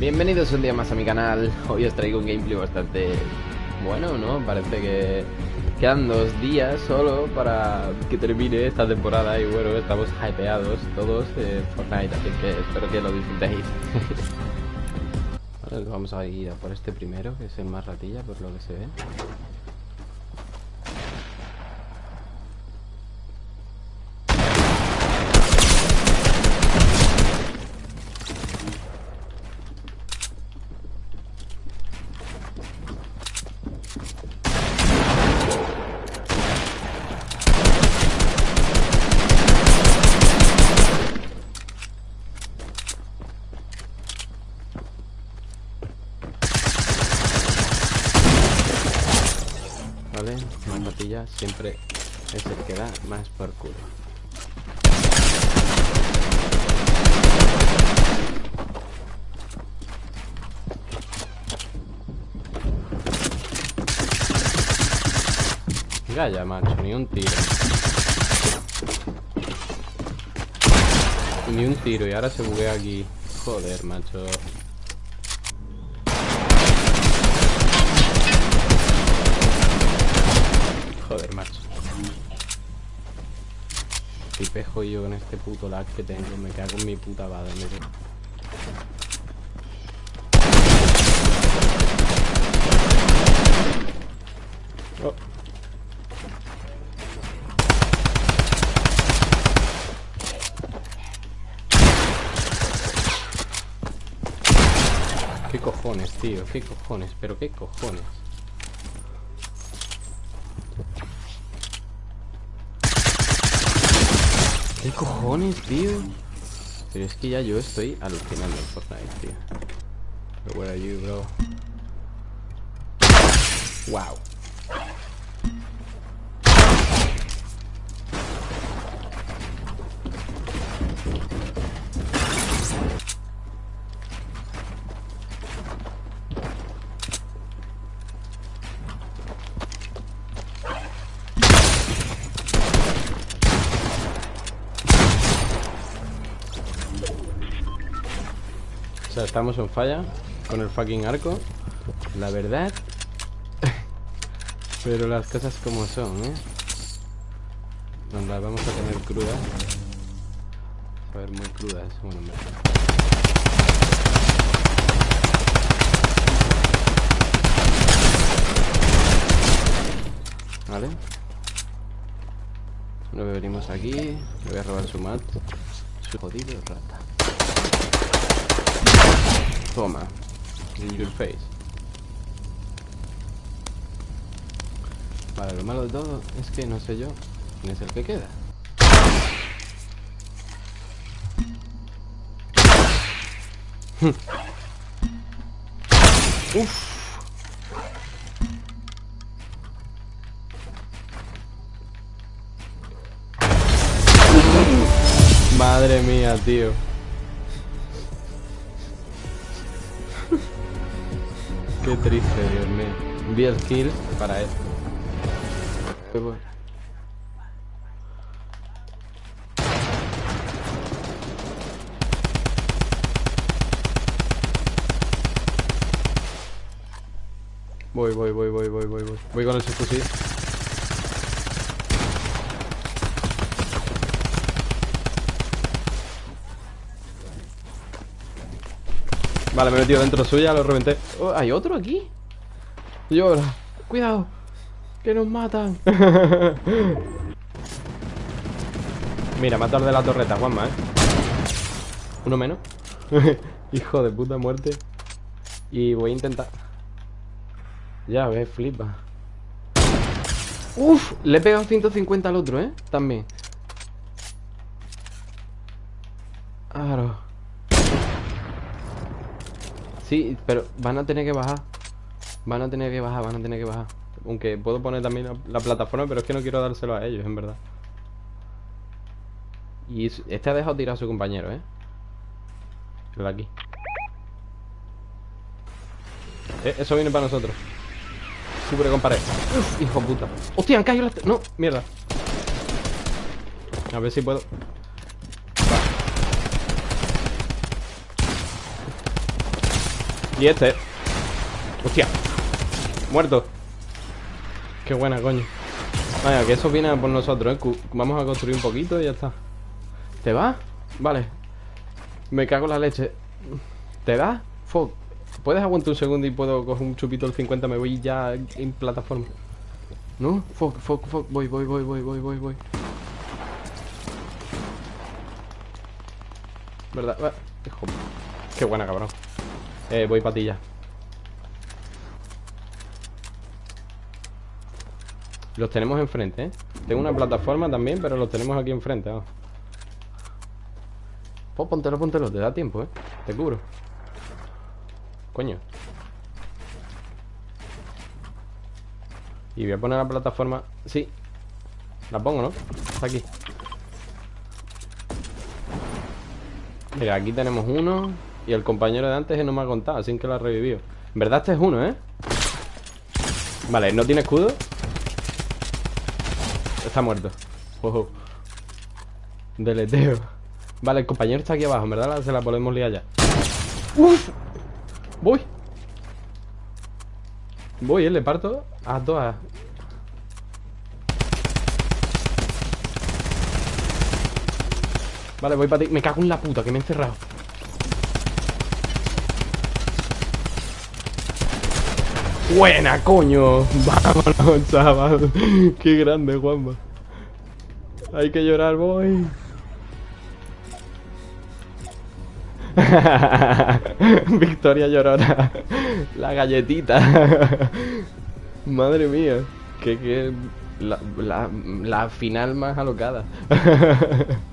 Bienvenidos un día más a mi canal. Hoy os traigo un gameplay bastante bueno, ¿no? Parece que quedan dos días solo para que termine esta temporada y bueno, estamos hypeados todos de Fortnite, así que espero que lo disfrutéis. vamos a ir a por este primero, que es el más ratilla por lo que se ve. Siempre es el que da más por culo. ya macho, ni un tiro. Ni un tiro y ahora se buguea aquí. Joder, macho. Si pejo yo con este puto lag que tengo, me cago en mi puta bada, oh. ¿Qué cojones, tío? ¿Qué cojones? ¿Pero qué cojones? ¿Qué cojones, tío? Pero es que ya yo estoy alucinando en Fortnite, tío. But where are you, bro? Wow. Estamos en falla con el fucking arco. La verdad. Pero las cosas como son, ¿eh? Las vamos a tener crudas. A ver, muy crudas. Bueno, me... Vale. Lo venimos aquí. Le voy a robar su mat. Su jodido rata. Toma. In your face. Vale, lo malo de todo es que no sé yo quién es el que queda. Uf. Madre mía, tío. Qué triste, Dios mío. Vi el kill para esto. Voy, voy, voy, voy, voy, voy, voy. Voy con ese fusil. Vale, me he metido dentro suya, lo reventé. Oh, ¿Hay otro aquí? Llora. Cuidado. Que nos matan. Mira, matar de la torreta, Juanma, ¿eh? Uno menos. Hijo de puta muerte. Y voy a intentar. Ya ves, flipa. Uf, le he pegado 150 al otro, ¿eh? También. Sí, pero van a tener que bajar. Van a tener que bajar, van a tener que bajar. Aunque puedo poner también la, plataforma, pero es que no quiero dárselo a ellos, en verdad. Y este ha dejado tirar a su compañero, ¿eh? El de aquí. Eh, eso viene para nosotros. Super con pared. hijo puta. ¡Hostia, han caído las... No, mierda. A ver si puedo... Y este. Hostia. Muerto. Qué buena, coño. Vaya, que eso viene por nosotros, ¿eh? Vamos a construir un poquito y ya está. ¿Te va? Vale. Me cago en la leche. ¿Te da? Fuck. ¿Puedes aguantar un segundo y puedo coger un chupito del 50? Me voy ya en plataforma. ¿No? Fuck, fuck, fuck. Voy, voy, voy, voy, voy, voy, voy. ¿Verdad? Hijo. Qué buena, cabrón. Eh, voy para ti ya. Los tenemos enfrente, ¿eh? Tengo una plataforma también, pero los tenemos aquí enfrente, Pues póntelo, póntelo, te da tiempo, ¿eh? Te cubro. Coño. Y voy a poner la plataforma... Sí. La pongo, ¿no? Está aquí. Mira, aquí tenemos uno Y el compañero de antes no me ha contado Así que lo ha revivido En verdad este es uno, ¿eh? Vale, ¿no tiene escudo? Está muerto Deleteo Vale, el compañero está aquí abajo En verdad se la podemos liar ya ¡Uf! Voy Voy, ¿eh? Le parto a todas Vale, voy para ti. Me cago en la puta, que me he encerrado. Buena, coño. Vámonos, chaval. Qué grande, Juanma. Hay que llorar, voy. Victoria llorona. La galletita. Madre mía. Que, que la, la, la final más alocada.